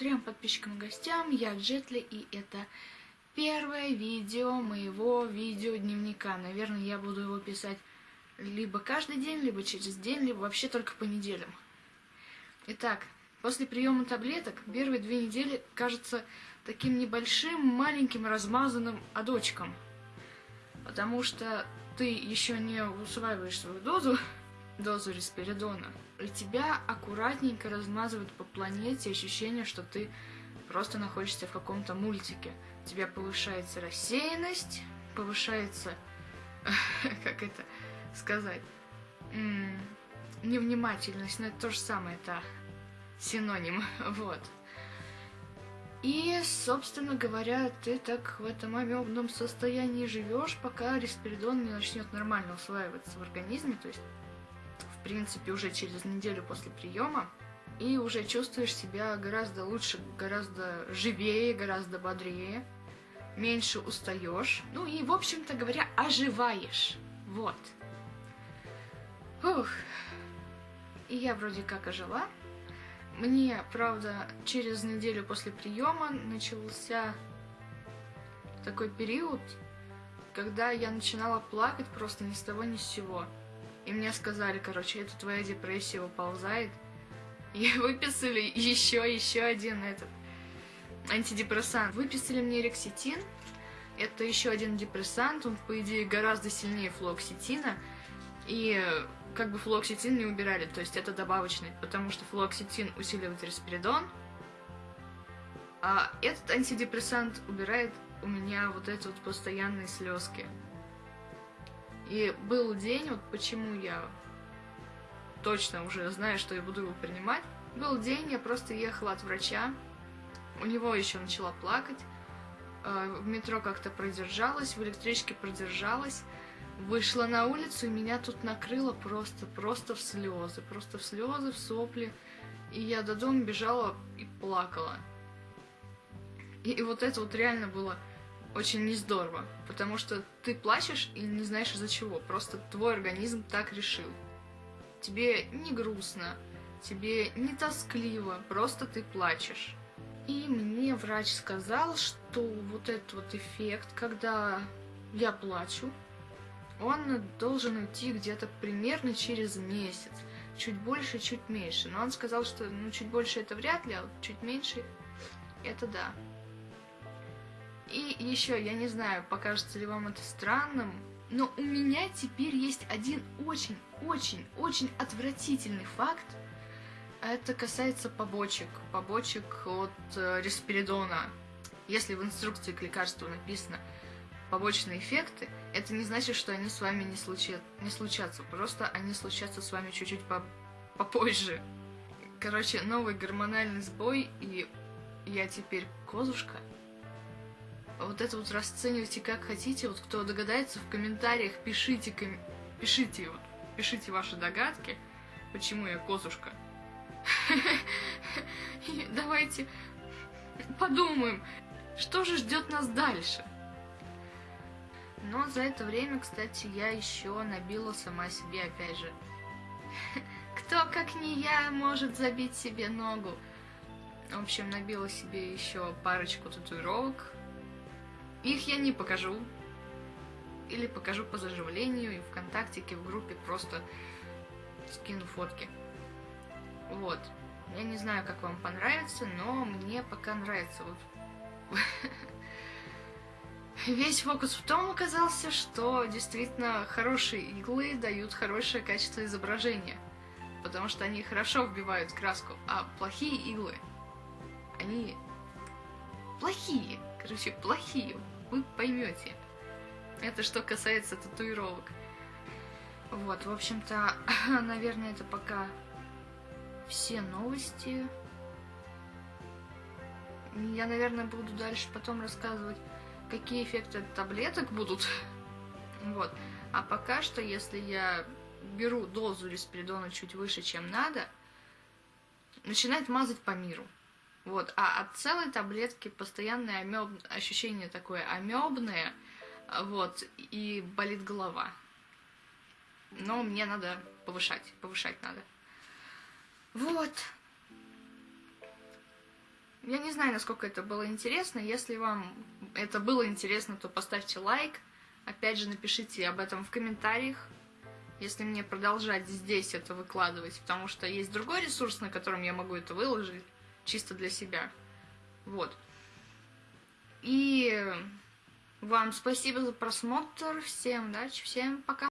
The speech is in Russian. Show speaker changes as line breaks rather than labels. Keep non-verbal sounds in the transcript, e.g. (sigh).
трем подписчикам и гостям, я Джетли, и это первое видео моего видеодневника. Наверное, я буду его писать либо каждый день, либо через день, либо вообще только по неделям. Итак, после приема таблеток первые две недели кажется таким небольшим, маленьким, размазанным адочком. Потому что ты еще не усваиваешь свою дозу, дозу респиридона, и тебя аккуратненько размазывают по планете ощущение, что ты просто находишься в каком-то мультике. У тебя повышается рассеянность, повышается, (laughs) как это сказать, невнимательность, но это то же самое, это синоним, (laughs) вот. И, собственно говоря, ты так в этом амебном состоянии живешь, пока респиридон не начнет нормально усваиваться в организме, то есть принципе, уже через неделю после приема, и уже чувствуешь себя гораздо лучше, гораздо живее, гораздо бодрее, меньше устаешь, ну и, в общем-то говоря, оживаешь. Вот. Ух. И я вроде как ожила. Мне, правда, через неделю после приема начался такой период, когда я начинала плакать просто ни с того ни с сего. И мне сказали, короче, это твоя депрессия выползает. И (laughs) выписали еще, еще один этот антидепрессант. Выписали мне рекситин. Это еще один депрессант, он, по идее, гораздо сильнее флоксетина. И как бы флоксетин не убирали, то есть это добавочный, потому что флоксетин усиливает респиридон, а этот антидепрессант убирает у меня вот эти вот постоянные слезки. И был день, вот почему я точно уже знаю, что я буду его принимать. Был день, я просто ехала от врача, у него еще начала плакать, э, в метро как-то продержалась, в электричке продержалась, вышла на улицу, и меня тут накрыло просто, просто в слезы, просто в слезы, в сопли. И я до дома бежала и плакала. И, и вот это вот реально было очень не здорово, потому что ты плачешь и не знаешь из-за чего, просто твой организм так решил. Тебе не грустно, тебе не тоскливо, просто ты плачешь. И мне врач сказал, что вот этот вот эффект, когда я плачу, он должен уйти где-то примерно через месяц. Чуть больше, чуть меньше. Но он сказал, что ну, чуть больше это вряд ли, а чуть меньше это да. И еще, я не знаю, покажется ли вам это странным, но у меня теперь есть один очень-очень-очень отвратительный факт. Это касается побочек, побочек от э, респиридона. Если в инструкции к лекарству написано побочные эффекты, это не значит, что они с вами не, случат, не случатся, просто они случатся с вами чуть-чуть по попозже. Короче, новый гормональный сбой, и я теперь козушка вот это вот расценивайте как хотите. Вот кто догадается, в комментариях пишите, ком... пишите, вот, пишите ваши догадки, почему я козушка. (laughs) давайте подумаем, что же ждет нас дальше. Но за это время, кстати, я еще набила сама себе, опять же. (laughs) Кто, как не я, может забить себе ногу? В общем, набила себе еще парочку татуировок, их я не покажу. Или покажу по заживлению и ВКонтактике, в группе просто скину фотки. Вот. Я не знаю, как вам понравится, но мне пока нравится. Вот. (laughs) Весь фокус в том оказался, что действительно хорошие иглы дают хорошее качество изображения. Потому что они хорошо вбивают краску, а плохие иглы, они плохие. Короче, плохие. Вы поймете. Это что касается татуировок. Вот, в общем-то, (laughs) наверное, это пока все новости. Я, наверное, буду дальше потом рассказывать, какие эффекты таблеток будут. (laughs) Вот. А пока что, если я беру дозу респиридона чуть выше, чем надо, начинает мазать по миру. Вот. А от целой таблетки постоянное амеб... ощущение такое амебное, вот, и болит голова. Но мне надо повышать, повышать надо. Вот. Я не знаю, насколько это было интересно. Если вам это было интересно, то поставьте лайк. Опять же, напишите об этом в комментариях, если мне продолжать здесь это выкладывать, потому что есть другой ресурс, на котором я могу это выложить чисто для себя. Вот. И вам спасибо за просмотр. Всем удачи, всем пока.